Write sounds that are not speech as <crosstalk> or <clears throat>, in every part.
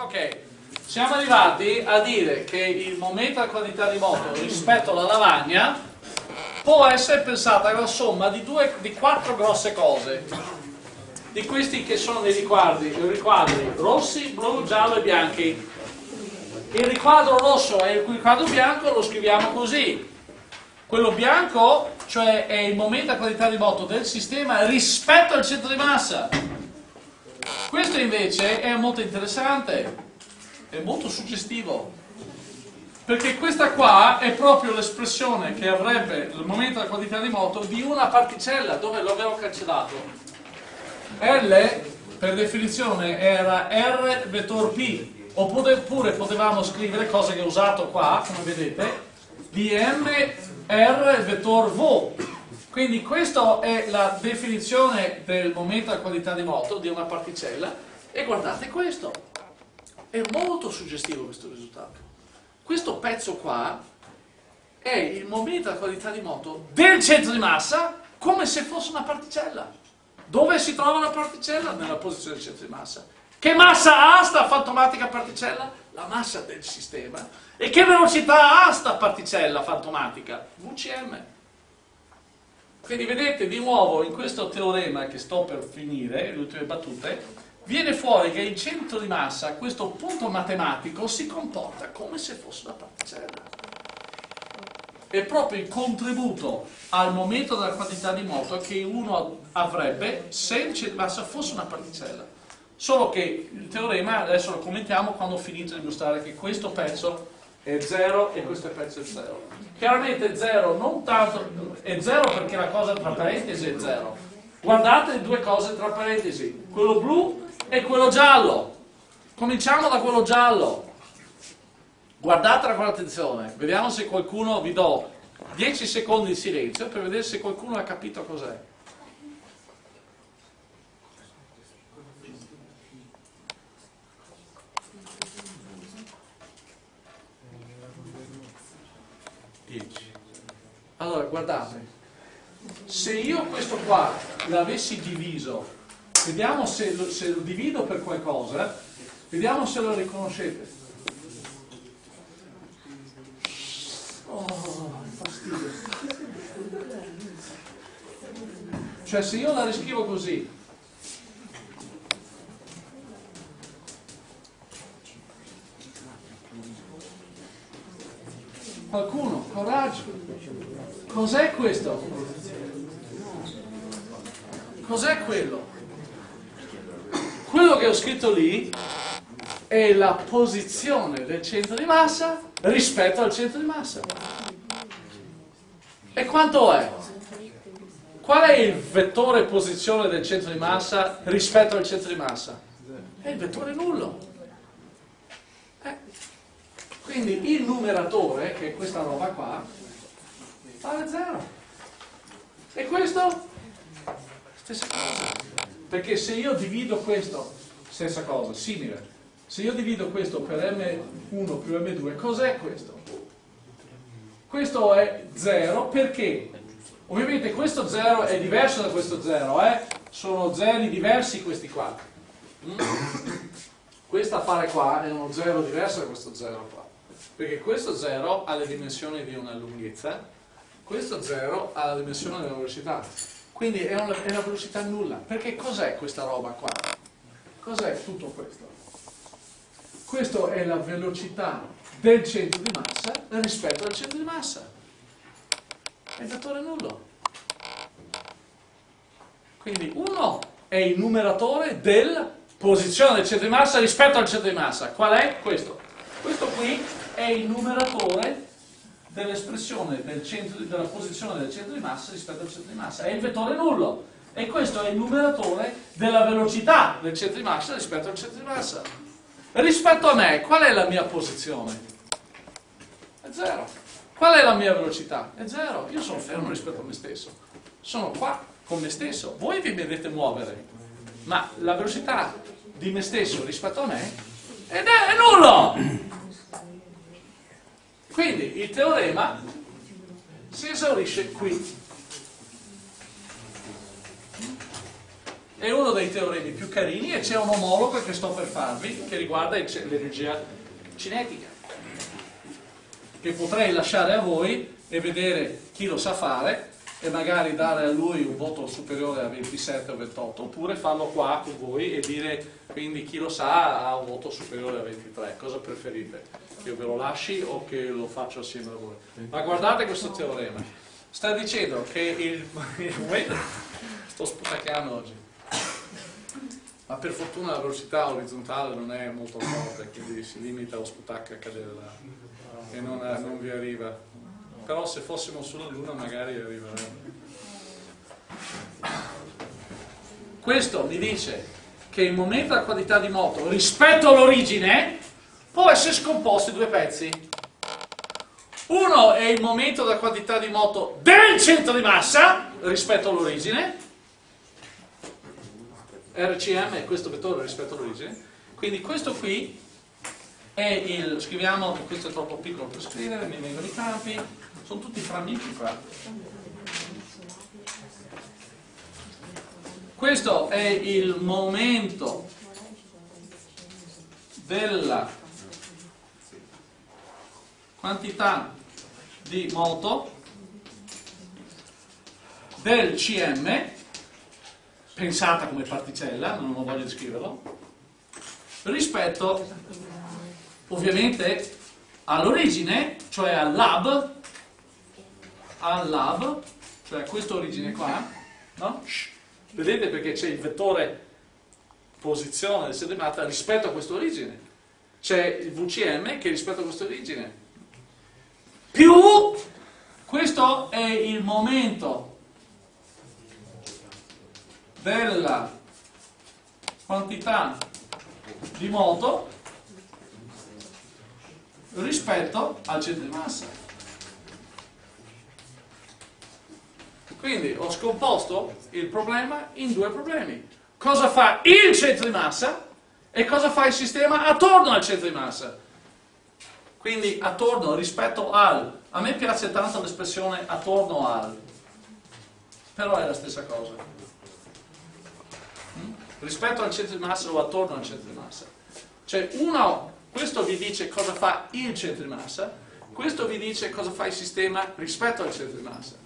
Ok, siamo arrivati a dire che il momento della quantità di moto rispetto alla lavagna può essere pensata alla somma di, due, di quattro grosse cose. Di questi che sono dei riquadri, riquadri rossi, blu, giallo e bianchi. Il riquadro rosso e il riquadro bianco lo scriviamo così. Quello bianco, cioè è il momento della quantità di moto del sistema rispetto al centro di massa. Questo invece è molto interessante, è molto suggestivo, perché questa qua è proprio l'espressione che avrebbe il momento della quantità di moto di una particella, dove lo avevo cancellato. L per definizione era R vettor P, oppure potevamo scrivere, cosa che ho usato qua, come vedete, di M R vettor V, quindi questa è la definizione del momento della qualità di moto di una particella e guardate questo, è molto suggestivo questo risultato. Questo pezzo qua è il momento della qualità di moto del centro di massa come se fosse una particella. Dove si trova la particella? Nella posizione del centro di massa. Che massa ha sta fantomatica particella? La massa del sistema. E che velocità ha sta particella fantomatica? VCM. Quindi vedete di nuovo in questo teorema che sto per finire, le ultime battute, viene fuori che il centro di massa, questo punto matematico, si comporta come se fosse una particella. È proprio il contributo al momento della quantità di moto che uno avrebbe se il centro di massa fosse una particella. Solo che il teorema adesso lo commentiamo quando ho finito di mostrare che questo pezzo è 0 e questo pezzo è 0. Chiaramente 0 non tanto, è 0 perché la cosa tra parentesi è 0. Guardate le due cose tra parentesi, quello blu e quello giallo. Cominciamo da quello giallo. Guardatela con attenzione, vediamo se qualcuno, vi do 10 secondi di silenzio per vedere se qualcuno ha capito cos'è. Allora, guardate, se io questo qua l'avessi diviso, vediamo se lo, se lo divido per qualcosa, vediamo se lo riconoscete. Oh, fastidio. Cioè se io la riscrivo così, Qualcuno, coraggio. Cos'è questo? Cos'è quello? Quello che ho scritto lì è la posizione del centro di massa rispetto al centro di massa. E quanto è? Qual è il vettore posizione del centro di massa rispetto al centro di massa? È il vettore nullo. Quindi il numeratore, che è questa roba qua, vale 0. E questo? Stessa cosa. Perché se io divido questo, stessa cosa, simile. Se io divido questo per M1 più M2, cos'è questo? Questo è 0 perché? Ovviamente questo 0 è diverso da questo 0, eh? sono zeri diversi questi qua. Mm? Questo affare qua è uno 0 diverso da questo 0 qua perché questo 0 ha le dimensioni di una lunghezza, questo 0 ha la dimensione della velocità, quindi è una, è una velocità nulla. Perché cos'è questa roba qua? Cos'è tutto questo? Questa è la velocità del centro di massa rispetto al centro di massa. È il vettore nullo. Quindi 1 è il numeratore della posizione del centro di massa rispetto al centro di massa. Qual è? Questo. Questo qui è il numeratore dell'espressione del della posizione del centro di massa rispetto al centro di massa, è il vettore nullo e questo è il numeratore della velocità del centro di massa rispetto al centro di massa. Rispetto a me, qual è la mia posizione? È zero. Qual è la mia velocità? È zero. Io sono fermo rispetto a me stesso. Sono qua con me stesso. Voi vi vedete muovere, ma la velocità di me stesso rispetto a me è, è nullo. Quindi il teorema si esaurisce qui. È uno dei teoremi più carini e c'è un omologo che sto per farvi che riguarda l'energia cinetica che potrei lasciare a voi e vedere chi lo sa fare e magari dare a lui un voto superiore a 27 o 28 oppure farlo qua con voi e dire quindi chi lo sa ha un voto superiore a 23 cosa preferite? che io ve lo lasci o che lo faccio assieme a voi? ma guardate questo teorema. Sta dicendo che il, <laughs> sto sputacchiando oggi. Ma per fortuna la velocità orizzontale non è molto forte quindi si limita lo sputacchio a cadere là. E non, non vi arriva però se fossimo sulla Luna magari arriveremo. Questo mi dice che il momento della quantità di moto rispetto all'origine può essere scomposto in due pezzi. Uno è il momento della quantità di moto del centro di massa rispetto all'origine, RCM è questo vettore rispetto all'origine, quindi questo qui è il, scriviamo, questo è troppo piccolo per scrivere, mi vengono i campi, sono tutti fra amici qua. Questo è il momento della quantità di moto del CM, pensata come particella, non ho voglia di scriverlo, rispetto ovviamente all'origine, cioè al lab, al lab, cioè questa origine qua, no? Vedete perché c'è il vettore posizione del sedimata rispetto a questa origine. C'è il VCM che rispetto a questa origine. Più questo è il momento della quantità di moto rispetto al centro di massa. Quindi ho scomposto il problema in due problemi. Cosa fa il centro di massa e cosa fa il sistema attorno al centro di massa. Quindi attorno rispetto al. A me piace tanto l'espressione attorno al, però è la stessa cosa. Mm? Rispetto al centro di massa o attorno al centro di massa. Cioè uno, questo vi dice cosa fa il centro di massa, questo vi dice cosa fa il sistema rispetto al centro di massa.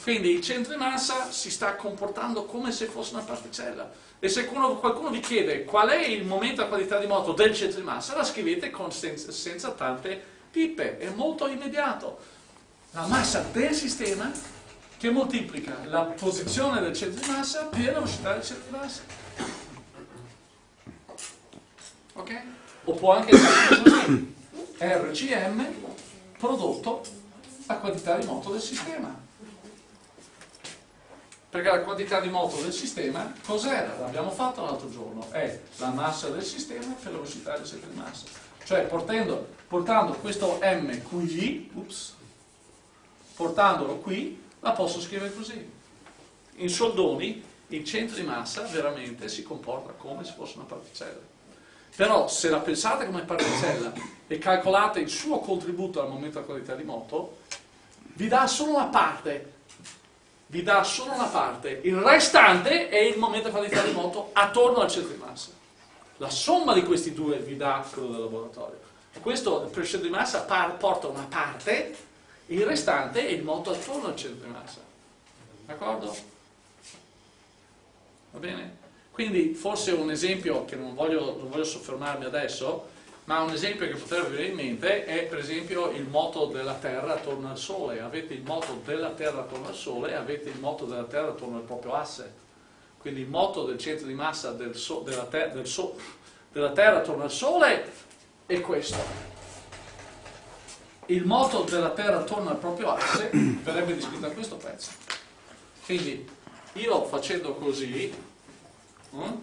Quindi il centro di massa si sta comportando come se fosse una particella. E se qualcuno, vi chiede qual è il momento della qualità di moto del centro di massa, la scrivete senza, senza tante pippe, è molto immediato. La massa del sistema che moltiplica la posizione del centro di massa per la velocità del centro di massa. Ok? O può anche essere. <coughs> RCM prodotto la quantità di moto del sistema perché la quantità di moto del sistema cos'era? L'abbiamo fatto l'altro giorno, è la massa del sistema per la velocità del centro di massa. Cioè portando, portando questo m qui, ups, portandolo qui, la posso scrivere così. In soldoni il centro di massa veramente si comporta come se fosse una particella. Però se la pensate come particella e calcolate il suo contributo al momento della qualità di moto, vi dà solo una parte vi dà solo una parte, il restante è il momento di qualità di moto attorno al centro di massa. La somma di questi due vi dà quello del laboratorio. Questo il centro di massa porta una parte, il restante è il moto attorno al centro di massa. D'accordo? Va bene? Quindi forse un esempio che non voglio, non voglio soffermarmi adesso, ma un esempio che potrebbe venire in mente è per esempio il moto della Terra attorno al Sole. Avete il moto della Terra attorno al Sole e avete il moto della Terra attorno al proprio asse. Quindi il moto del centro di massa del so, della, ter, del so, della Terra attorno al Sole è questo. Il moto della Terra attorno al proprio asse verrebbe descritto a questo pezzo. Quindi io facendo così, hm,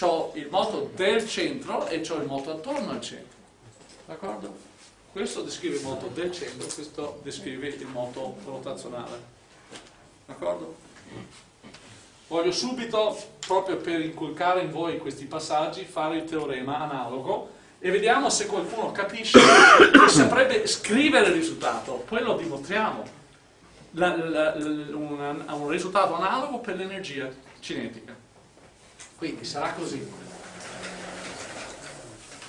ho il moto del centro e ho il moto attorno al centro. D'accordo? Questo descrive il moto del centro, questo descrive il moto rotazionale. D'accordo? Voglio subito, proprio per inculcare in voi questi passaggi, fare il teorema analogo e vediamo se qualcuno capisce e saprebbe scrivere il risultato. Poi lo dimostriamo. La, la, la, un, un risultato analogo per l'energia cinetica. Quindi sarà così.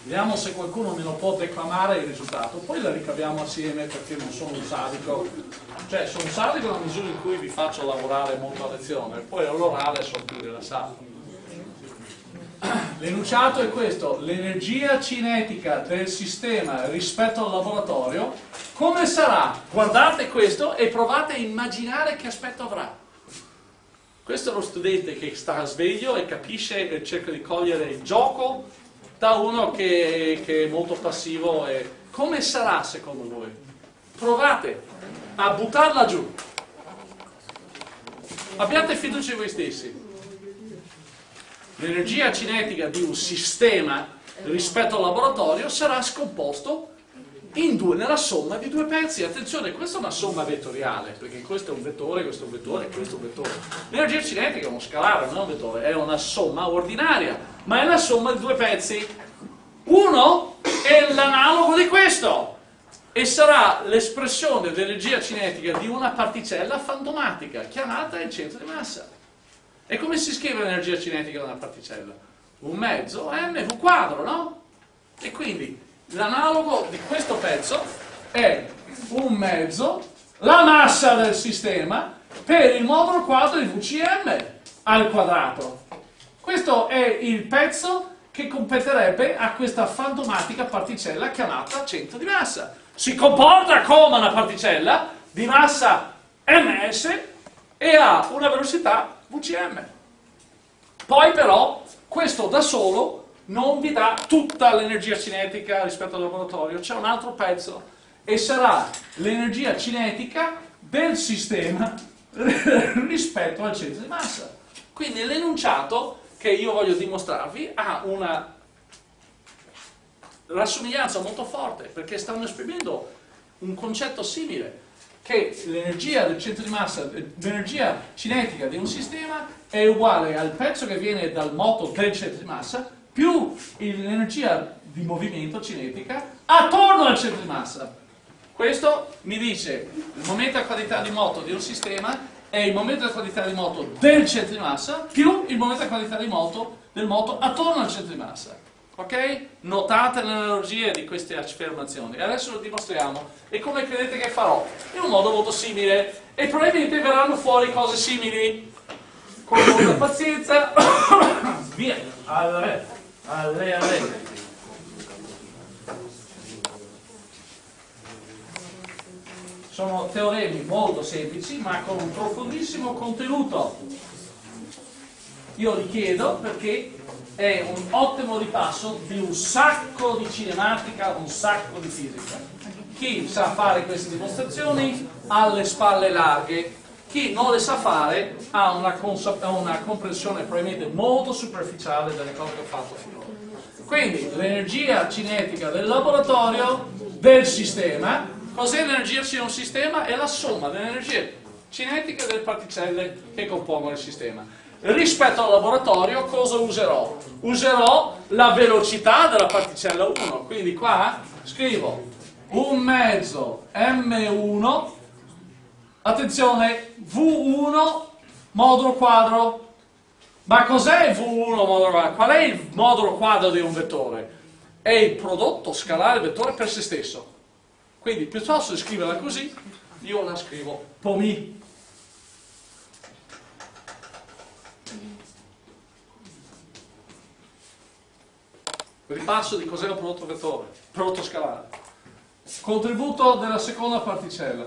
Vediamo se qualcuno me lo può declamare il risultato, poi la ricaviamo assieme perché non sono un sadico. Cioè, sono un sadico nella misura in cui vi faccio lavorare molto a lezione, poi all'orale sono più rilassato. L'enunciato è questo, l'energia cinetica del sistema rispetto al laboratorio, come sarà? Guardate questo e provate a immaginare che aspetto avrà. Questo è lo studente che sta sveglio e capisce e cerca di cogliere il gioco da uno che, che è molto passivo. E... Come sarà secondo voi? Provate a buttarla giù. Abbiate fiducia in voi stessi l'energia cinetica di un sistema rispetto al laboratorio sarà scomposto in due, nella somma di due pezzi. Attenzione, questa è una somma vettoriale, perché questo è un vettore, questo è un vettore, questo è un vettore. L'energia cinetica è uno scalare, non è un vettore, è una somma ordinaria, ma è la somma di due pezzi. Uno è l'analogo di questo e sarà l'espressione dell'energia cinetica di una particella fantomatica chiamata il centro di massa. E come si scrive l'energia cinetica di una particella? Un mezzo mv quadro, no? E quindi l'analogo di questo pezzo è un mezzo la massa del sistema per il modulo quadro di VCM al quadrato. Questo è il pezzo che competerebbe a questa fantomatica particella chiamata centro di massa. Si comporta come una particella di massa ms e ha una velocità VCM. Poi però questo da solo non vi dà tutta l'energia cinetica rispetto al laboratorio, c'è un altro pezzo e sarà l'energia cinetica del sistema <laughs> rispetto al centro di massa. Quindi l'enunciato che io voglio dimostrarvi ha una rassomiglianza molto forte perché stanno esprimendo un concetto simile che l'energia del centro di massa, l'energia cinetica di un sistema è uguale al pezzo che viene dal moto del centro di massa più l'energia di movimento cinetica attorno al centro di massa. Questo mi dice il momento a qualità di moto di un sistema è il momento a qualità di moto del centro di massa più il momento a qualità di moto del moto attorno al centro di massa. Ok? Notate le analogie di queste affermazioni. Adesso lo dimostriamo. E come credete che farò? In un modo molto simile. E probabilmente verranno fuori cose simili. Con molta pazienza. <coughs> Via. Alle, alle, alle. Sono teoremi molto semplici, ma con un profondissimo contenuto. Io li chiedo perché è un ottimo ripasso di un sacco di cinematica, un sacco di fisica. Chi sa fare queste dimostrazioni ha le spalle larghe, chi non le sa fare ha una, una comprensione probabilmente molto superficiale delle cose che ho fatto finora. Quindi l'energia cinetica del laboratorio, del sistema, cos'è l'energia di un sistema? È la somma dell'energia cinetica delle particelle che compongono il sistema rispetto al laboratorio cosa userò? Userò la velocità della particella 1, quindi qua scrivo un mezzo m1, attenzione, v1 modulo quadro. Ma cos'è il v1 modulo quadro? Qual è il modulo quadro di un vettore? È il prodotto scalare del vettore per se stesso. Quindi piuttosto di scriverla così, io la scrivo POMI. Ripasso di cos'è un prodotto vettore, prodotto scalare. Contributo della seconda particella.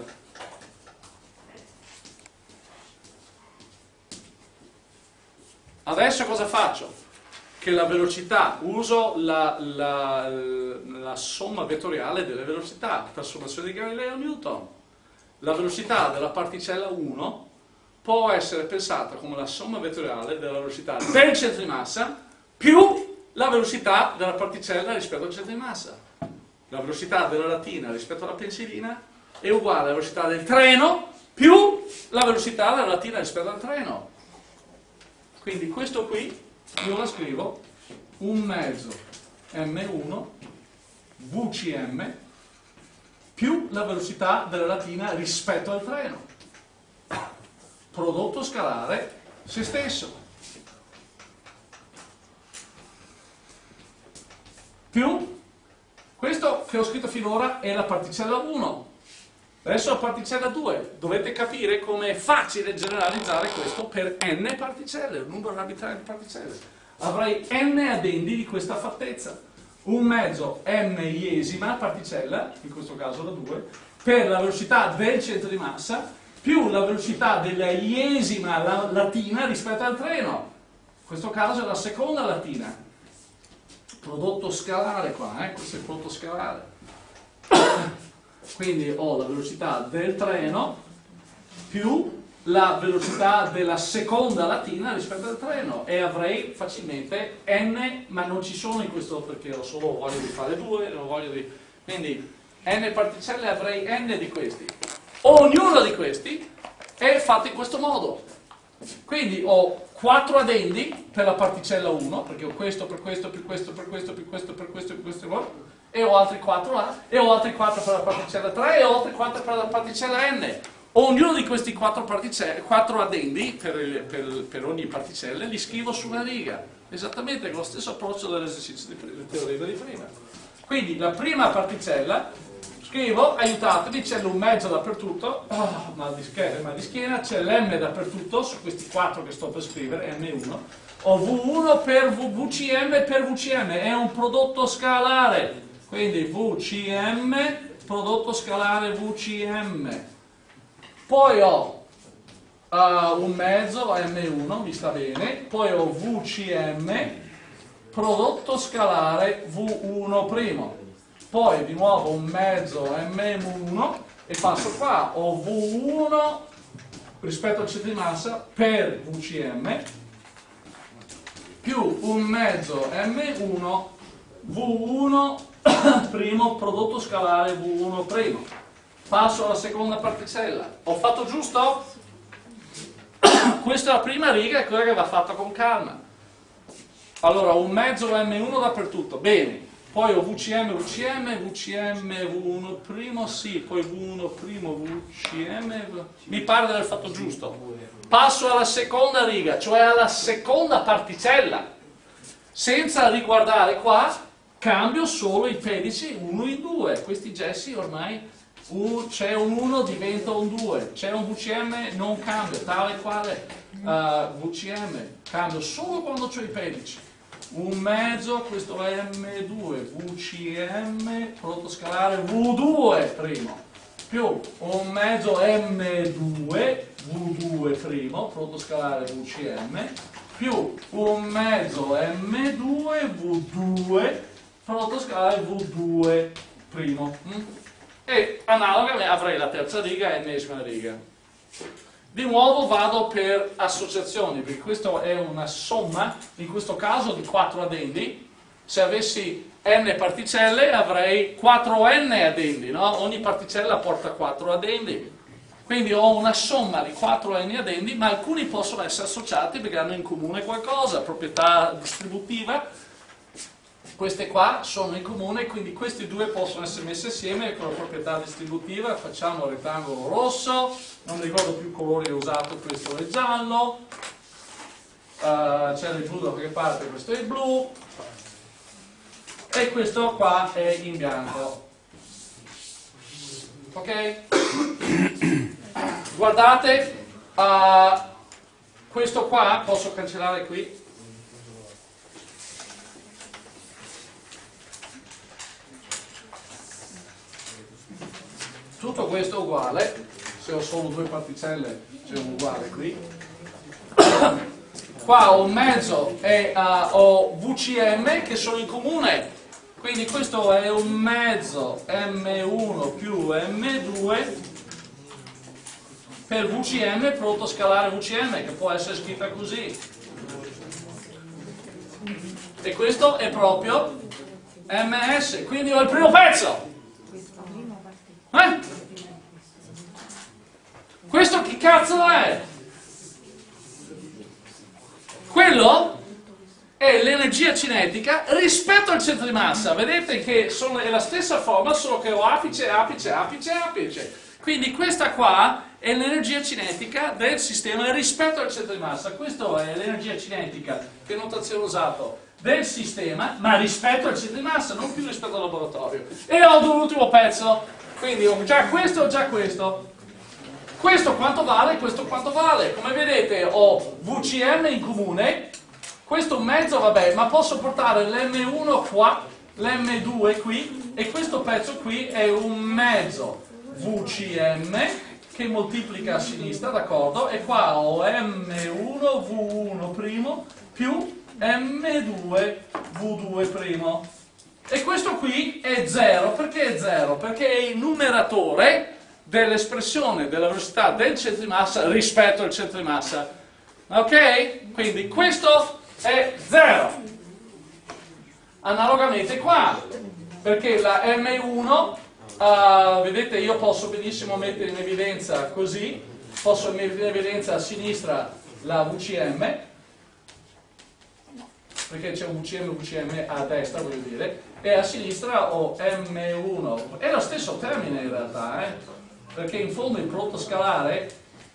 Adesso cosa faccio? Che la velocità, uso la, la, la somma vettoriale delle velocità, trasformazione di Galileo-Newton. La velocità della particella 1 può essere pensata come la somma vettoriale della velocità del centro di massa più la velocità della particella rispetto al centro di massa. La velocità della latina rispetto alla pensilina è uguale alla velocità del treno più la velocità della latina rispetto al treno. Quindi questo qui io la scrivo un mezzo m1 vcm più la velocità della latina rispetto al treno. Prodotto scalare se stesso. Più questo che ho scritto finora è la particella 1 Adesso la particella 2. Dovete capire come è facile generalizzare questo per n particelle, un numero arbitrario di particelle. Avrei n addendi di questa fattezza. Un mezzo m iesima particella, in questo caso la 2, per la velocità del centro di massa più la velocità della iesima latina rispetto al treno. In questo caso è la seconda latina. Prodotto scalare qua, eh? questo è il prodotto scalare. Quindi ho la velocità del treno più la velocità della seconda latina rispetto al treno e avrei facilmente n, ma non ci sono in questo perché ho solo voglia di fare due, di... quindi n particelle avrei n di questi. Ognuno di questi è fatto in questo modo. Quindi ho 4 addendi per la particella 1, perché ho questo, per questo, per questo, per questo, per questo, per questo, per questo, e ho altri 4 là, e ho altri 4 per la particella 3, e ho altri 4 per la particella n. Ognuno di questi 4, 4 addendi per, per, per, ogni particella li scrivo su una riga, esattamente con lo stesso approccio dell'esercizio di teorema di prima. Quindi la prima particella Scrivo, aiutatemi, c'è un mezzo dappertutto, oh, mal, di schiena, mal di schiena, c'è l'M dappertutto, su questi quattro che sto per scrivere, M1, ho V1 per v, VCM per VCM, è un prodotto scalare, quindi VCM, prodotto scalare VCM. Poi ho uh, un mezzo, M1, mi sta bene, poi ho VCM, prodotto scalare V1'. Poi di nuovo un mezzo M1 e passo qua, ho V1 rispetto al centro di massa per VCM più un mezzo M1 V1 <coughs> primo prodotto scalare V1 primo. Passo alla seconda particella. Ho fatto giusto? <coughs> Questa è la prima riga, è quella che va fatta con calma. Allora, un mezzo M1 dappertutto. Bene, poi ho VCM, VCM, VCM, V1 primo, sì, poi V1 primo, VCM, mi pare di aver fatto giusto. Passo alla seconda riga, cioè alla seconda particella. Senza riguardare qua, cambio solo i pedici 1 in 2. Questi gessi ormai c'è un 1 diventa un 2, c'è un VCM non cambio, tale quale uh, VCM, cambio solo quando ho i pedici un mezzo, questo è M2, VCM, prodotto scalare V2 primo, più un mezzo M2, V2 primo, prodotto scalare VCM, più un mezzo M2, V2, prodotto scalare V2 primo. Mm? E analoga avrei la terza riga e l'ennesima riga. Di nuovo vado per associazioni, perché questa è una somma, in questo caso di 4 addendi. Se avessi n particelle avrei 4n addendi, no? ogni particella porta 4 addendi. Quindi ho una somma di 4n addendi, ma alcuni possono essere associati perché hanno in comune qualcosa, proprietà distributiva, queste qua sono in comune, quindi questi due possono essere messi insieme con la proprietà distributiva, facciamo il rettangolo rosso, non ricordo più il colore usato, questo è giallo, uh, c'è il blu da qualche parte, questo è il blu, e questo qua è in bianco. Ok? Guardate, uh, questo qua, posso cancellare qui, tutto questo è uguale. Se ho solo due particelle c'è un uguale qui. Qua ho un mezzo e uh, ho VCM che sono in comune. Quindi questo è un mezzo M1 più M2 per VCM prodotto scalare VCM che può essere scritta così. E questo è proprio MS quindi ho il primo pezzo eh? Questo che cazzo è? Quello è l'energia cinetica rispetto al centro di massa. Vedete che sono, è la stessa forma, solo che ho apice, apice, apice, apice. Quindi questa qua è l'energia cinetica del sistema rispetto al centro di massa. Questa è l'energia cinetica, che notazione ho usato, del sistema, ma rispetto al centro di massa, non più rispetto al laboratorio. E ho l'ultimo pezzo, quindi ho già questo, ho già questo. Questo quanto vale, questo quanto vale. Come vedete ho VCM in comune, questo mezzo vabbè, ma posso portare l'M1 qua, l'M2 qui, e questo pezzo qui è un mezzo VCM che moltiplica a sinistra, d'accordo? E qua ho M1 V1' più M2 V2'. E questo qui è 0, perché è 0? Perché è il numeratore dell'espressione della velocità del centro di massa rispetto al centro di massa. Ok? Quindi questo è 0. Analogamente qua, perché la M1 Uh, vedete io posso benissimo mettere in evidenza così, posso mettere in evidenza a sinistra la VCM, perché c'è un VCM VCM a destra voglio dire, e a sinistra ho M1, è lo stesso termine in realtà, eh? perché in fondo il prodotto scalare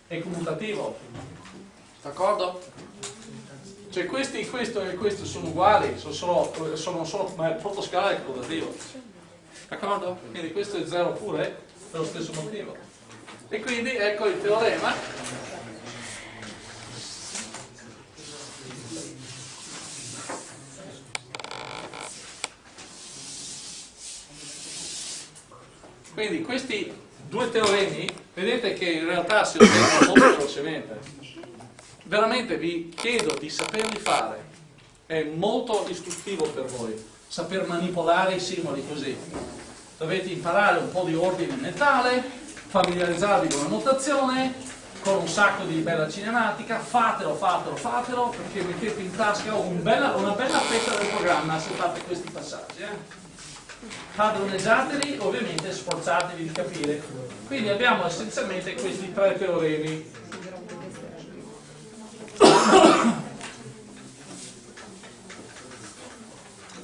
è commutativo, d'accordo? Cioè questi, questo e questo sono uguali, sono solo, sono solo ma il prodotto scalare è commutativo. D'accordo? Quindi questo è 0 pure per lo stesso motivo. E quindi ecco il teorema. Quindi questi due teoremi, vedete che in realtà si ottengono molto velocemente. Veramente vi chiedo di saperli fare, è molto istruttivo per voi saper manipolare i simboli così. Dovete imparare un po' di ordine mentale, familiarizzarvi con la notazione, con un sacco di bella cinematica, fatelo, fatelo, fatelo, perché mettete in tasca un bella, una bella fetta del programma se fate questi passaggi. Eh? Padroneggiateli, ovviamente sforzatevi di capire. Quindi abbiamo essenzialmente questi tre teoremi.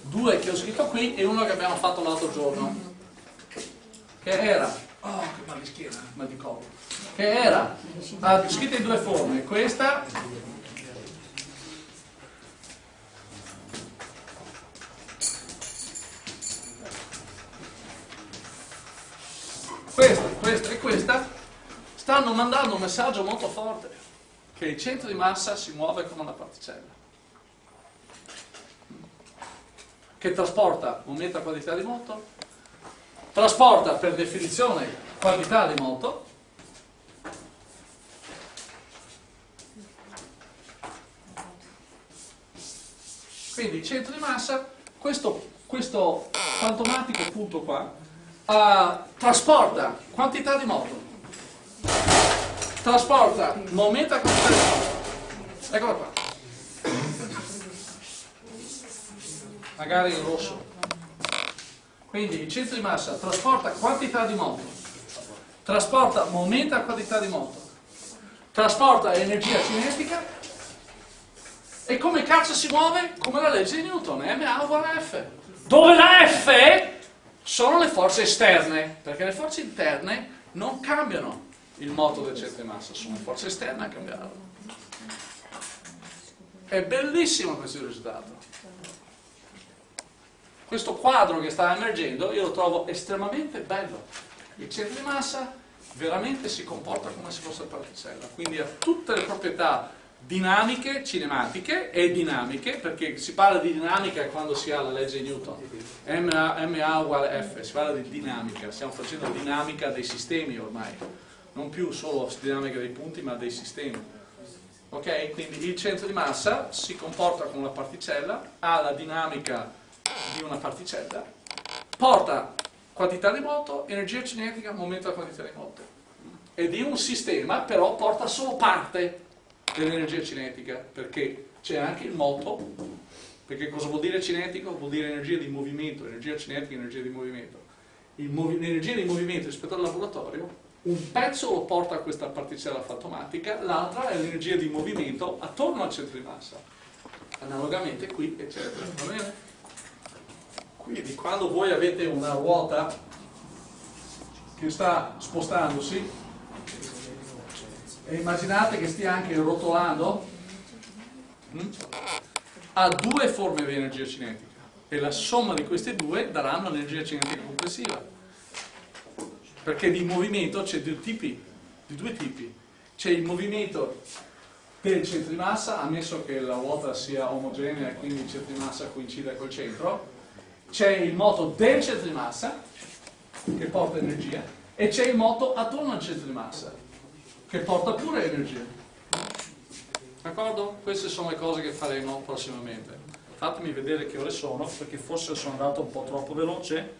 due che ho scritto qui e uno che abbiamo fatto l'altro giorno. Che era? Oh che mal di schiena, mal di collo. Che era? Ah, scritto in due forme. Questa questa, e questa stanno mandando un messaggio molto forte che il centro di massa si muove come una particella che trasporta momento a quantità di moto, trasporta per definizione quantità di moto, quindi il centro di massa, questo, questo fantomatico punto qua, uh, trasporta quantità di moto, trasporta momento a quantità di moto, eccola qua. magari in rosso. Quindi il centro di massa trasporta quantità di moto, trasporta momento a quantità di moto, trasporta energia cinetica e come cazzo si muove? Come la legge di Newton, ma uguale F. Dove la F sono le forze esterne, perché le forze interne non cambiano il moto del centro di massa, sono le forze esterne a cambiarlo. È bellissimo questo risultato questo quadro che sta emergendo io lo trovo estremamente bello. Il centro di massa veramente si comporta come se fosse particella, quindi ha tutte le proprietà dinamiche, cinematiche e dinamiche, perché si parla di dinamica quando si ha la legge di Newton, MA, MA uguale F, si parla di dinamica, stiamo facendo dinamica dei sistemi ormai, non più solo dinamica dei punti ma dei sistemi. Ok? Quindi il centro di massa si comporta come una particella, ha la dinamica di una particella porta quantità di moto, energia cinetica, momento della quantità di moto. E di un sistema però porta solo parte dell'energia cinetica, perché c'è anche il moto, perché cosa vuol dire cinetico? Vuol dire energia di movimento, energia cinetica, energia di movimento. L'energia di movimento rispetto al laboratorio, un pezzo lo porta a questa particella fantomatica, l'altra è l'energia di movimento attorno al centro di massa. Analogamente qui, eccetera. Va bene? Quindi quando voi avete una ruota che sta spostandosi e immaginate che stia anche rotolando mm, ha due forme di energia cinetica e la somma di queste due daranno l'energia cinetica complessiva. Perché di movimento c'è di due tipi. C'è il movimento del centro di massa ammesso che la ruota sia omogenea e quindi il centro di massa coincida col centro. C'è il moto del centro di massa che porta energia e c'è il moto attorno al centro di massa che porta pure energia d'accordo? queste sono le cose che faremo prossimamente fatemi vedere che ore sono perché forse sono andato un po' troppo veloce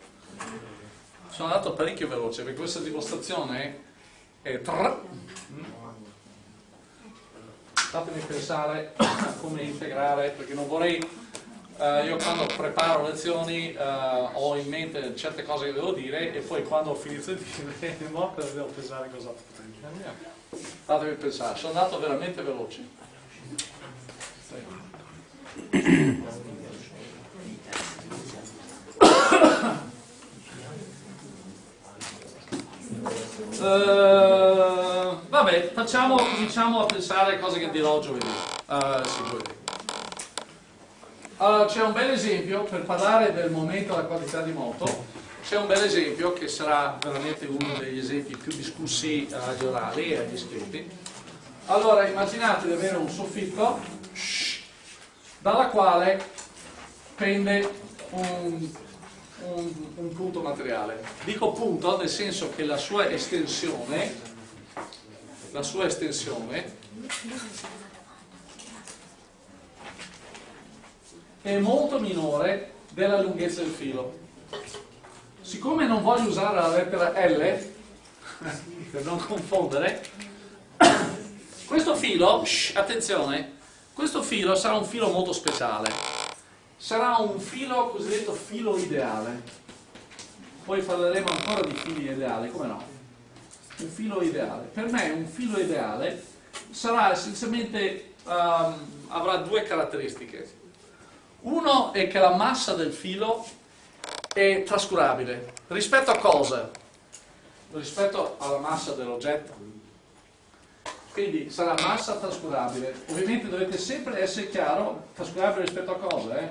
sono andato parecchio veloce perché questa dimostrazione è tra... fatemi pensare a come integrare perché non vorrei Uh, io quando preparo lezioni uh, ho in mente certe cose che devo dire e poi quando ho finito di dire <laughs> devo pensare cosa potrei dire. Fatemi pensare, sono andato veramente veloce. Uh, vabbè, facciamo, cominciamo a pensare a cose che dirò giovedì. Uh, sì, giovedì. Allora, c'è un bel esempio, per parlare del momento della qualità di moto, c'è un bel esempio che sarà veramente uno degli esempi più discussi agli orali e agli iscritti. Allora, immaginate di avere un soffitto dalla quale pende un, un, un punto materiale. Dico punto nel senso che la sua estensione, la sua estensione è molto minore della lunghezza del filo. Siccome non voglio usare la lettera L, <laughs> per non confondere, <coughs> questo filo, shh, attenzione, questo filo sarà un filo molto speciale. Sarà un filo cosiddetto filo ideale. Poi parleremo ancora di fili ideali, come no? Un filo ideale. Per me un filo ideale sarà essenzialmente, um, avrà due caratteristiche uno è che la massa del filo è trascurabile. Rispetto a cosa? Rispetto alla massa dell'oggetto. Quindi sarà massa trascurabile. Ovviamente dovete sempre essere chiaro, trascurabile rispetto a cosa? Eh?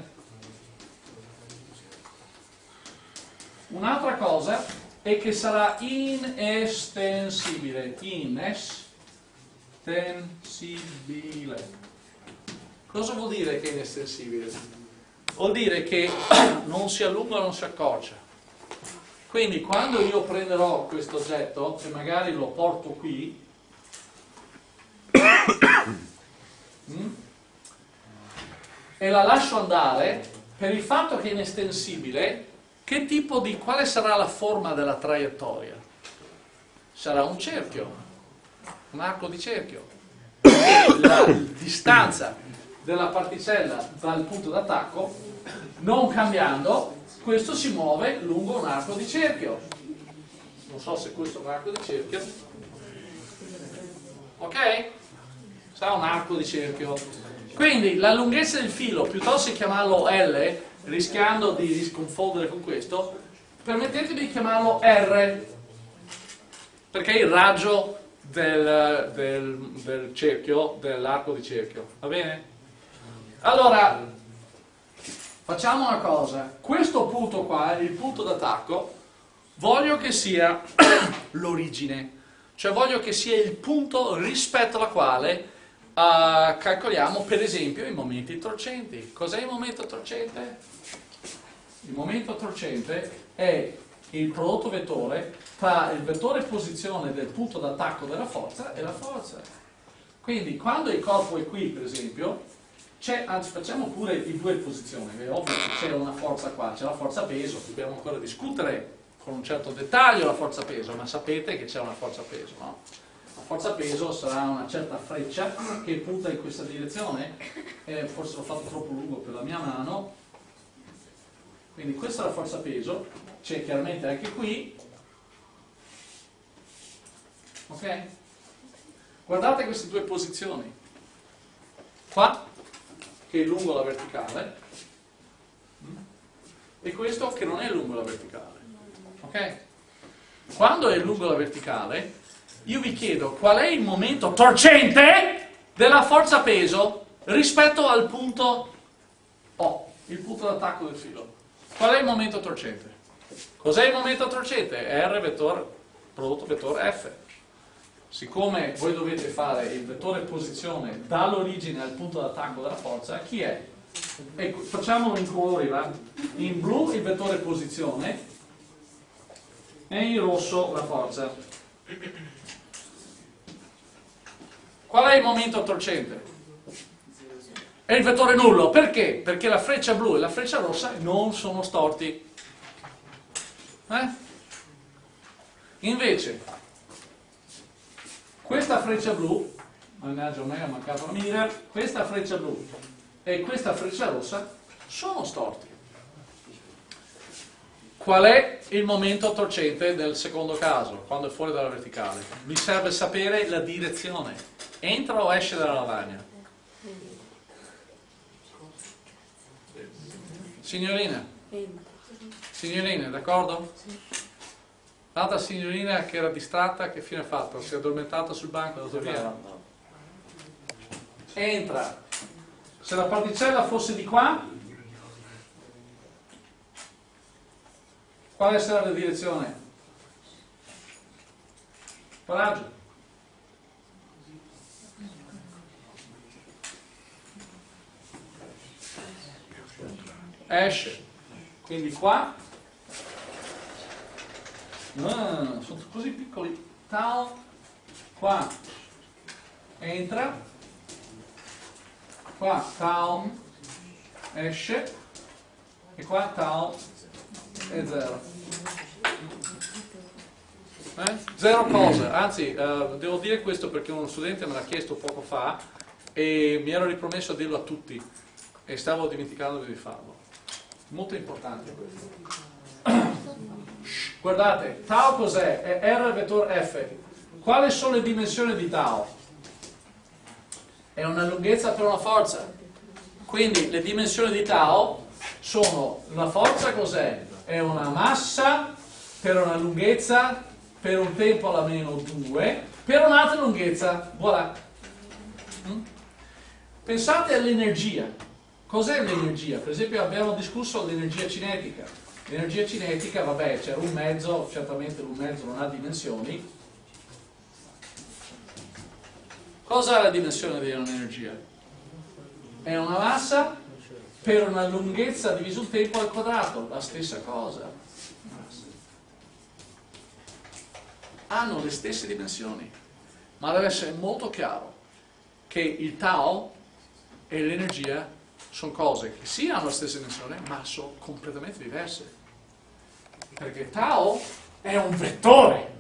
Un'altra cosa è che sarà inestensibile. Inestensibile. Cosa vuol dire che è inestensibile? Vuol dire che <clears throat> non si allunga non si accorcia. Quindi quando io prenderò questo oggetto e magari lo porto qui, <coughs> mm, e la lascio andare, per il fatto che è inestensibile, che tipo di, quale sarà la forma della traiettoria? Sarà un cerchio, un arco di cerchio. <coughs> La distanza della particella dal punto d'attacco, non cambiando, questo si muove lungo un arco di cerchio. Non so se questo è un arco di cerchio. Ok? Sarà un arco di cerchio. Quindi la lunghezza del filo, piuttosto che chiamarlo L, rischiando di sconfondere con questo, permettetemi di chiamarlo R, perché è il raggio del, del, del cerchio, dell'arco di cerchio. Va bene? Allora, facciamo una cosa, questo punto qua, il punto d'attacco, voglio che sia <coughs> l'origine, cioè voglio che sia il punto rispetto alla quale uh, calcoliamo per esempio i momenti torcenti. Cos'è il momento torcente? Il momento torcente è il prodotto vettore tra il vettore posizione del punto d'attacco della forza e la forza. Quindi quando il corpo è qui, per esempio, anzi facciamo pure di due posizioni, è ovvio che c'è una forza qua, c'è la forza peso, dobbiamo ancora discutere con un certo dettaglio la forza peso, ma sapete che c'è una forza peso, no? La forza peso sarà una certa freccia che punta in questa direzione, eh, forse l'ho fatto troppo lungo per la mia mano, quindi questa è la forza peso, c'è chiaramente anche qui, ok? Guardate queste due posizioni, qua che è lungo la verticale e questo che non è lungo la verticale. Ok? quando è lungo la verticale, io vi chiedo qual è il momento torcente della forza peso rispetto al punto O, il punto d'attacco del filo. Qual è il momento torcente? Cos'è il momento torcente? R vettore, prodotto vettore F. Siccome voi dovete fare il vettore posizione dall'origine al punto d'attacco della forza, chi è? Ecco, facciamolo in colori, va? In blu il vettore posizione e in rosso la forza. Qual è il momento torcente? È il vettore nullo. Perché? Perché la freccia blu e la freccia rossa non sono storti. Eh? Invece, questa freccia blu, mannaggia a me ha mancato la mira, questa freccia blu e questa freccia rossa sono storti. Qual è il momento torcente del secondo caso, quando è fuori dalla verticale? Mi serve sapere la direzione. Entra o esce dalla lavagna? Signorina? Signorina, d'accordo? L'altra signorina che era distratta, che fine ha fatto? Si è addormentata sul banco, è andata via. Entra. Se la particella fosse di qua, quale sarà la direzione? Coraggio. Esce. Quindi qua no, sono così piccoli. Tau qua entra. Qua tau esce. E qua tau è zero. Eh? zero cosa anzi eh, devo dire questo perché uno studente me l'ha chiesto poco fa e mi ero ripromesso a dirlo a tutti e stavo dimenticando di farlo. Molto importante questo guardate tau cos'è? è R vettore F quali sono le dimensioni di tau? è una lunghezza per una forza quindi le dimensioni di tau sono la forza cos'è? è una massa per una lunghezza per un tempo alla meno 2 per un'altra lunghezza voilà mm? pensate all'energia Cos'è l'energia? Per esempio abbiamo discusso l'energia cinetica. L'energia cinetica, vabbè, c'è un mezzo, certamente un mezzo non ha dimensioni. Cosa è la dimensione di un'energia? È una massa per una lunghezza diviso il tempo al quadrato, la stessa cosa. Hanno le stesse dimensioni, ma deve essere molto chiaro che il tau e l'energia sono cose che sì hanno la stessa dimensione, ma sono completamente diverse. Perché tau è un vettore.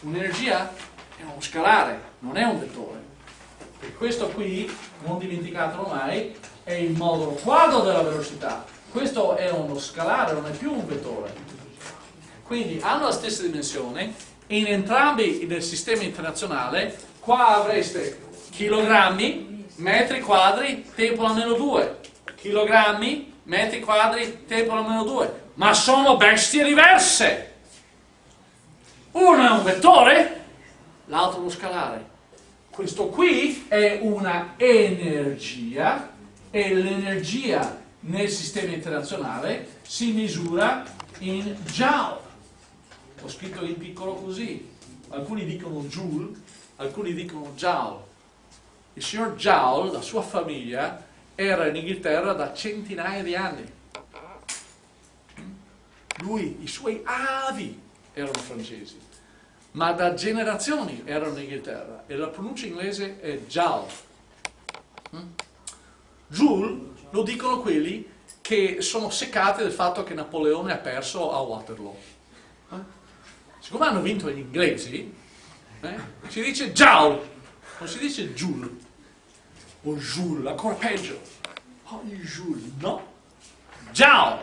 Un'energia è uno scalare, non è un vettore. E questo qui, non dimenticatelo mai, è il modulo quadro della velocità. Questo è uno scalare, non è più un vettore. Quindi hanno la stessa dimensione in entrambi nel sistema internazionale qua avreste chilogrammi metri quadri, tempo alla meno 2, chilogrammi, metri quadri, tempo meno 2, ma sono bestie diverse. Uno è un vettore, l'altro uno scalare. Questo qui è una energia e l'energia nel sistema internazionale si misura in joule. Ho scritto in piccolo così. Alcuni dicono joule, alcuni dicono joule il signor Joule, la sua famiglia, era in Inghilterra da centinaia di anni. Lui, i suoi avi erano francesi, ma da generazioni erano in Inghilterra e la pronuncia inglese è Joule. Joule lo dicono quelli che sono seccati del fatto che Napoleone ha perso a Waterloo. Eh? Siccome hanno vinto gli inglesi, eh, si dice Joule, non si dice Joule o Jules, ancora peggio. Oh, Jules, no. Giao,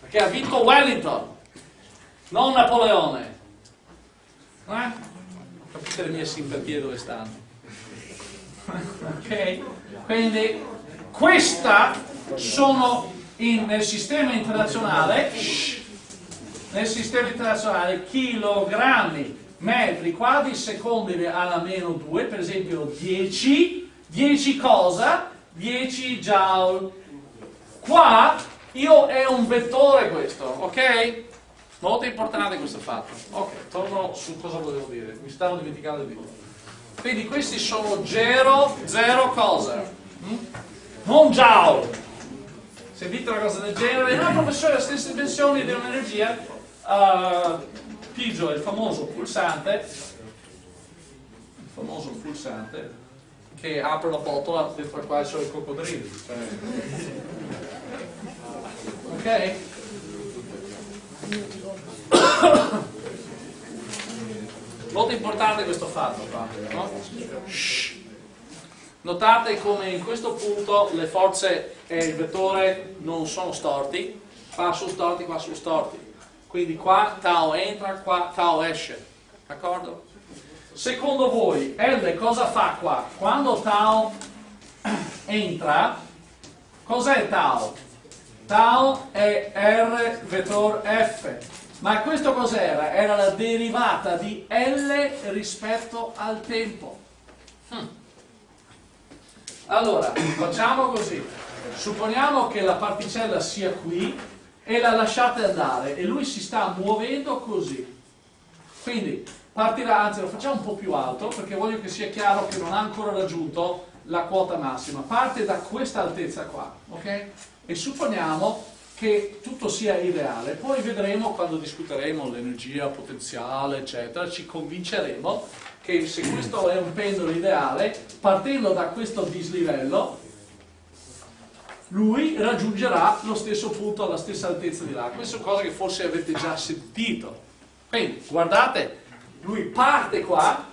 perché ha vinto Wellington, non Napoleone. Eh? Capite le mie simpatie dove stanno? ok? Quindi questa sono in, nel sistema internazionale nel sistema internazionale chilogrammi, metri quadri, secondi alla meno 2, per esempio 10, 10 cosa? 10 joule. Qua io è un vettore questo, ok? Molto importante questo fatto. Ok, torno su cosa volevo dire, mi stavo dimenticando di dire. Quindi questi sono 0, 0 cosa? Mm? Non joule. Se dite una cosa del genere, no professore, le stesse dimensioni di un'energia, uh, Pigio è il famoso pulsante, il famoso pulsante, che apre la botola dentro la quale sono i coccodrilli. Cioè... Ok? Molto importante questo fatto qua, no? Notate come in questo punto le forze e il vettore non sono storti, qua sono storti, qua sono storti. Quindi qua tau entra, qua tau esce. D'accordo? Secondo voi L cosa fa qua? Quando tau <coughs> entra, cos'è tau? Tau è R vettore F. Ma questo cos'era? Era la derivata di L rispetto al tempo. Hm. Allora, facciamo così. Supponiamo che la particella sia qui e la lasciate andare e lui si sta muovendo così. Quindi partirà, anzi lo facciamo un po' più alto perché voglio che sia chiaro che non ha ancora raggiunto la quota massima. Parte da questa altezza qua, ok? E supponiamo che tutto sia irreale, poi vedremo quando discuteremo l'energia potenziale, eccetera, ci convinceremo che se questo è un pendolo ideale, partendo da questo dislivello, lui raggiungerà lo stesso punto alla stessa altezza di là. Questa è una cosa che forse avete già sentito. Quindi, guardate, lui parte qua,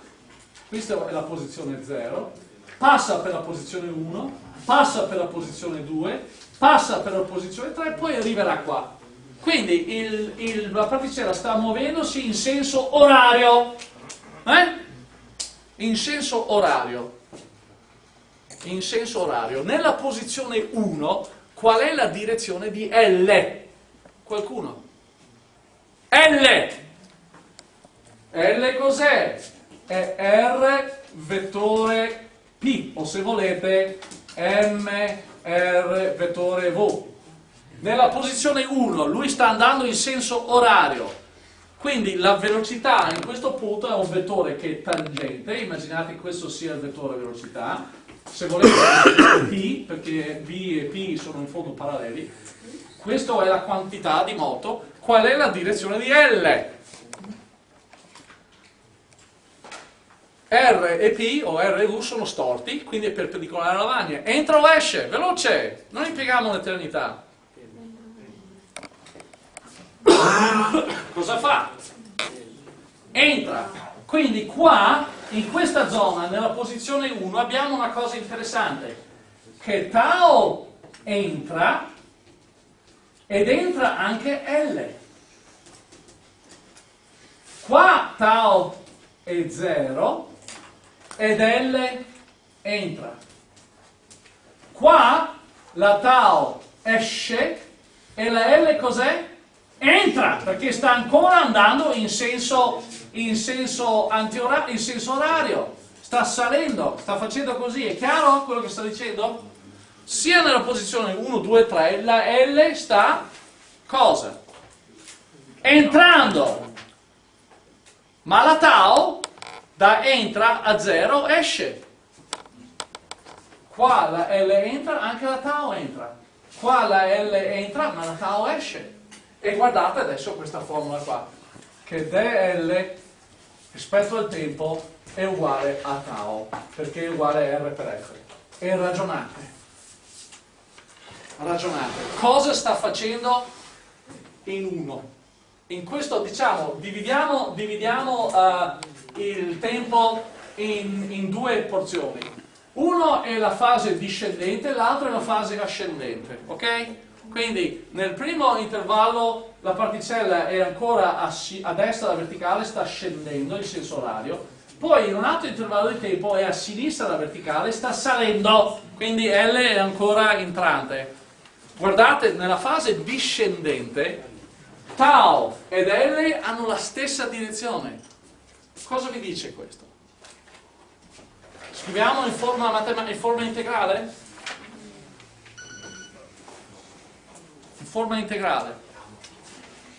questa è la posizione 0, passa per la posizione 1, passa per la posizione 2, passa per la posizione 3 e poi arriverà qua. Quindi il, il, la particella sta muovendosi in senso orario. Eh? In senso orario. In senso orario. Nella posizione 1, qual è la direzione di L? Qualcuno? L! L cos'è? È R vettore P, o se volete M R vettore V. Nella posizione 1 lui sta andando in senso orario, quindi la velocità in questo punto è un vettore che è tangente, immaginate che questo sia il vettore velocità, se volete <coughs> P, perché B e P sono in fondo paralleli, questa è la quantità di moto, qual è la direzione di L? R e P o R e U sono storti, quindi è perpendicolare alla lavagna. Entra o esce? Veloce! Non impieghiamo un'eternità. <coughs> Cosa fa? Entra. Quindi qua, in questa zona, nella posizione 1, abbiamo una cosa interessante. Che tau entra ed entra anche L. Qua tau è 0 ed L entra. Qua la tau esce e la L cos'è? Entra, perché sta ancora andando in senso, in senso, in senso orario. Sta salendo, sta facendo così. È chiaro quello che sta dicendo? Sia nella posizione 1, 2, 3, la L sta cosa? Entrando. Ma la tau da entra a 0 esce. Qua la L entra, anche la tau entra. Qua la L entra, ma la tau esce. E guardate adesso questa formula qua, che dl rispetto al tempo è uguale a tau, perché è uguale a R per F. E ragionate. Ragionate. Cosa sta facendo in uno? In questo, diciamo, dividiamo, dividiamo uh, il tempo in, in due porzioni. Uno è la fase discendente, l'altro è la fase ascendente, ok? Quindi nel primo intervallo la particella è ancora a, a destra la verticale, sta scendendo in senso orario, poi in un altro intervallo di tempo è a sinistra la verticale, sta salendo, quindi L è ancora entrante. Guardate, nella fase discendente tau ed L hanno la stessa direzione. Cosa vi dice questo? Scriviamo in forma, in forma integrale? In forma integrale.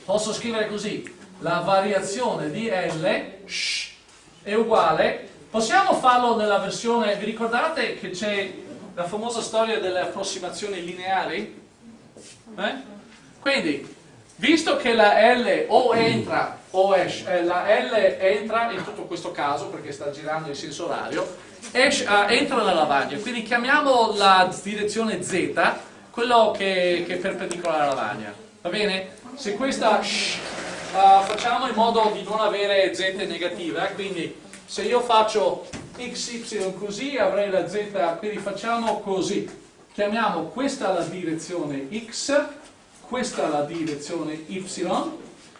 Posso scrivere così. La variazione di L è uguale. Possiamo farlo nella versione... Vi ricordate che c'è la famosa storia delle approssimazioni lineari? Eh? Quindi, visto che la L o entra o esce, eh, la L entra in tutto questo caso perché sta girando in senso orario, esce, uh, entra nella lavagna, quindi chiamiamo la direzione Z quello che, che è perpendicolare alla lavagna, va bene? Se questa uh, facciamo in modo di non avere Z negativa, quindi se io faccio x, y così avrei la Z, quindi facciamo così, chiamiamo questa la direzione x, questa la direzione y,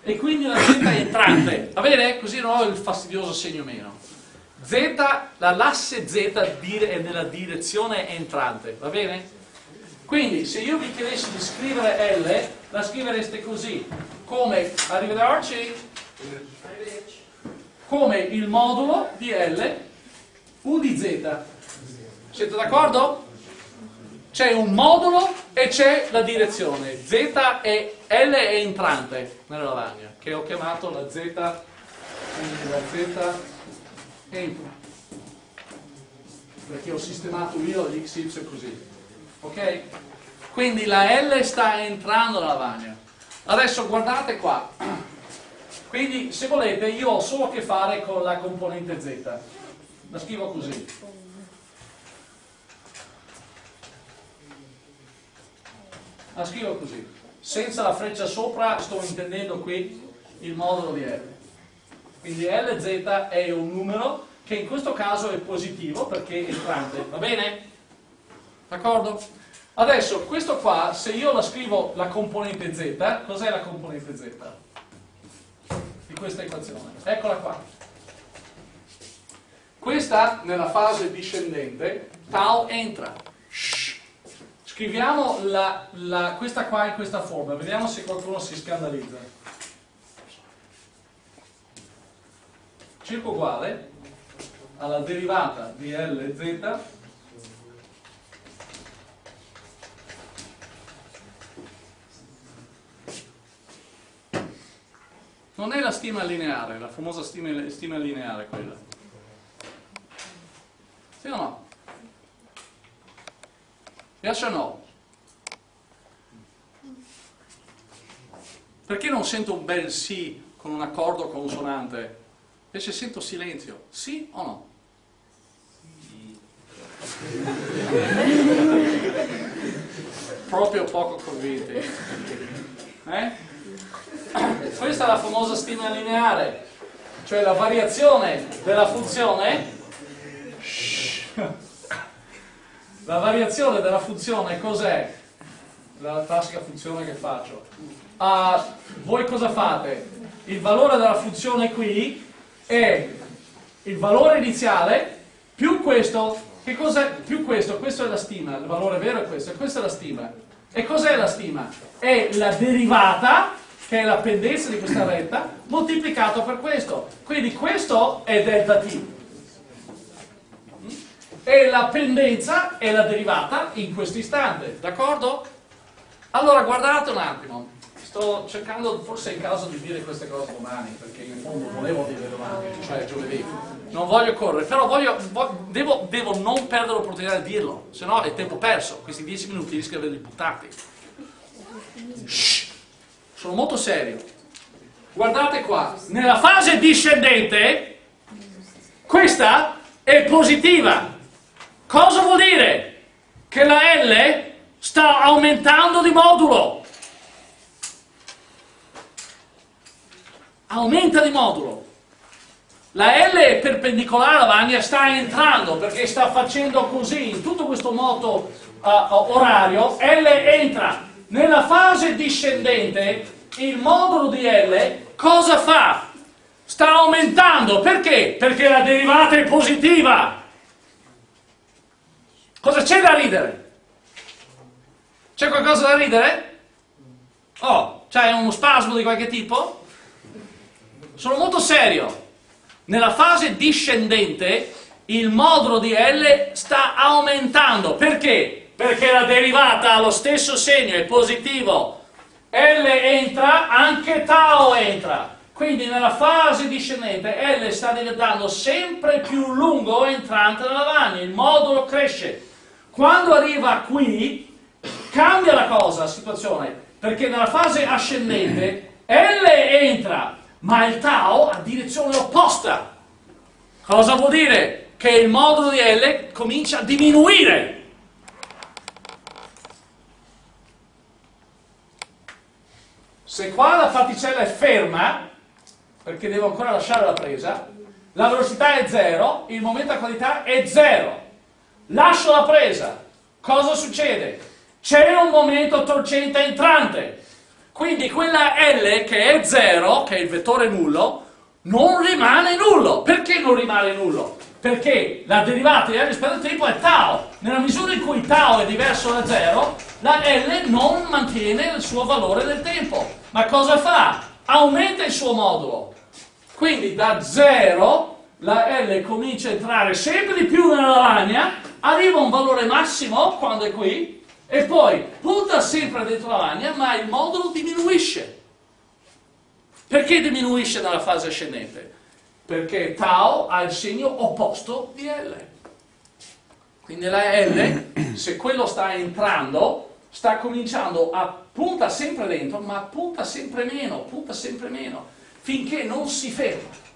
e quindi la z è entrante, va bene? Così non ho il fastidioso segno meno. Z, l'asse Z è nella direzione entrante, va bene? Quindi se io vi chiedessi di scrivere L, la scrivereste così, come, arrivederci, come il modulo di L U di Z. Siete d'accordo? C'è un modulo e c'è la direzione. Z e L è entrante nella lavagna, che ho chiamato la Z, quindi la Z entra. Perché ho sistemato io l'XY così. Ok? Quindi la L sta entrando nella lavagna. Adesso guardate qua. Quindi se volete io ho solo a che fare con la componente Z. La scrivo così. La scrivo così. Senza la freccia sopra sto intendendo qui il modulo di L. Quindi LZ è un numero che in questo caso è positivo perché è entrante, va bene? D'accordo? Adesso, questo qua, se io la scrivo la componente Z, cos'è la componente Z? Di questa equazione. Eccola qua. Questa, nella fase discendente, tau entra. Scriviamo la, la, questa qua in questa forma, vediamo se qualcuno si scandalizza. Circo uguale alla derivata di Lz non è la stima lineare, la famosa stima, stima lineare quella. Sì o no? Yes o no? Perché non sento un bel sì con un accordo consonante? Invece sento silenzio. Sì o no? Sì. Proprio poco convinti. Eh? Questa è la famosa stima lineare, cioè la variazione della funzione la variazione della funzione cos'è? La classica funzione che faccio. Uh, voi cosa fate? Il valore della funzione qui è il valore iniziale più questo, che cos'è? Più questo, questo è la stima, il valore vero è questo, e questa è la stima. E cos'è la stima? È la derivata, che è la pendenza di questa retta, moltiplicato per questo. Quindi questo è delta t e la pendenza è la derivata in questo istante, d'accordo? Allora guardate un attimo, sto cercando, forse è il caso di dire queste cose domani, perché in fondo volevo dire domani, cioè giovedì, non voglio correre, però voglio, devo, devo, non perdere l'opportunità di dirlo, se no è tempo perso, questi dieci minuti rischio di averli buttati. Shh, sono molto serio. Guardate qua, nella fase discendente, questa è positiva, Cosa vuol dire? Che la L sta aumentando di modulo. Aumenta di modulo. La L è perpendicolare alla lavagna, sta entrando perché sta facendo così, in tutto questo moto uh, orario, L entra. Nella fase discendente, il modulo di L cosa fa? Sta aumentando, perché? Perché la derivata è positiva. Cosa c'è da ridere? C'è qualcosa da ridere? Oh, C'hai uno spasmo di qualche tipo? Sono molto serio. Nella fase discendente il modulo di L sta aumentando. Perché? Perché la derivata ha lo stesso segno, è positivo. L entra, anche tau entra. Quindi nella fase discendente L sta diventando sempre più lungo entrante nella lavagna, il modulo cresce. Quando arriva qui cambia la cosa, la situazione, perché nella fase ascendente L entra, ma il tau ha direzione opposta. Cosa vuol dire? Che il modulo di L comincia a diminuire. Se qua la particella è ferma, perché devo ancora lasciare la presa, la velocità è 0, il momento a qualità è 0. Lascio la presa, cosa succede? C'è un momento torcente entrante, quindi quella L che è 0, che è il vettore nullo, non rimane nullo. Perché non rimane nullo? Perché la derivata di L rispetto al tempo è tau. Nella misura in cui tau è diverso da 0, la L non mantiene il suo valore del tempo. Ma cosa fa? Aumenta il suo modulo. Quindi da 0 la L comincia a entrare sempre di più nella lavagna, arriva a un valore massimo quando è qui, e poi punta sempre dentro la lavagna, ma il modulo diminuisce. Perché diminuisce nella fase ascendente? Perché tau ha il segno opposto di L. Quindi la L, se quello sta entrando, sta cominciando a punta sempre dentro, ma punta sempre meno, punta sempre meno, finché non si ferma.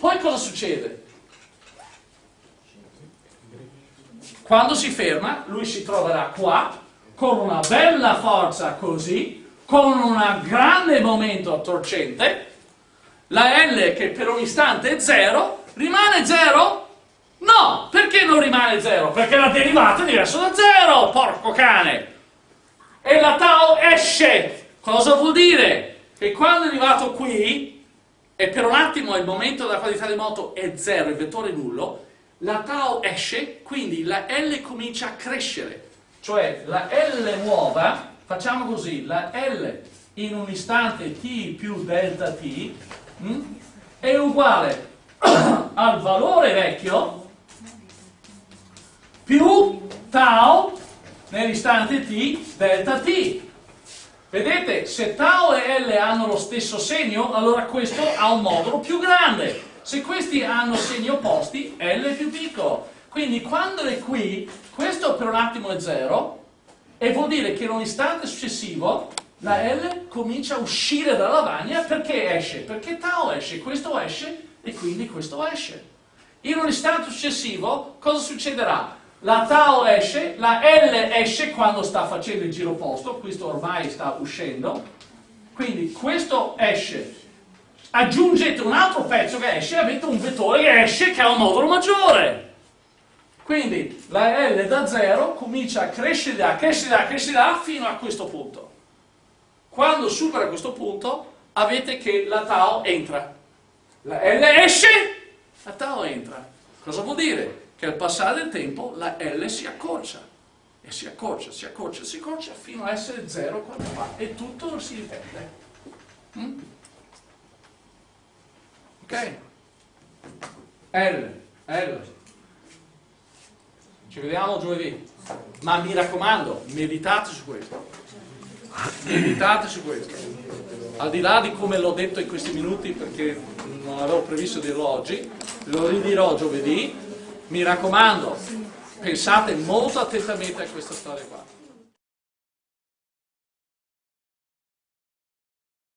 Poi cosa succede? Quando si ferma, lui si troverà qua, con una bella forza così, con un grande momento torcente, la L che per un istante è 0, rimane 0? No! Perché non rimane 0? Perché la derivata è diversa da 0, porco cane! E la tau esce! Cosa vuol dire? Che quando è arrivato qui, e per un attimo il momento della qualità di moto è 0, il vettore nullo, la tau esce, quindi la L comincia a crescere. Cioè la L nuova, facciamo così, la L in un istante t più delta t mh, mm, è uguale <coughs> al valore vecchio più tau nell'istante t delta t. Vedete, se tau e L hanno lo stesso segno, allora questo ha un modulo più grande. Se questi hanno segni opposti, L è più piccolo. Quindi quando è qui, questo per un attimo è 0, e vuol dire che in un istante successivo la L comincia a uscire dalla lavagna perché esce? Perché tau esce, questo esce e quindi questo esce. In un istante successivo cosa succederà? La tau esce, la L esce quando sta facendo il giro opposto, questo ormai sta uscendo, quindi questo esce. Aggiungete un altro pezzo che esce e avete un vettore che esce che ha un modulo maggiore. Quindi la L da 0 comincia a crescere da, crescere da, crescere fino a questo punto. Quando supera questo punto avete che la tau entra. La L esce, la tau entra. Cosa vuol dire? Che al passare del tempo la L si accorcia. E si accorcia, si accorcia, si accorcia fino a essere 0 quando fa. E tutto si ripete. Mm? Ok? L, L. Ci vediamo giovedì. Ma mi raccomando, meditate su questo. Meditate su questo. Al di là di come l'ho detto in questi minuti, perché non avevo previsto dirlo oggi, lo ridirò giovedì. Mi raccomando, pensate molto attentamente a questa storia qua.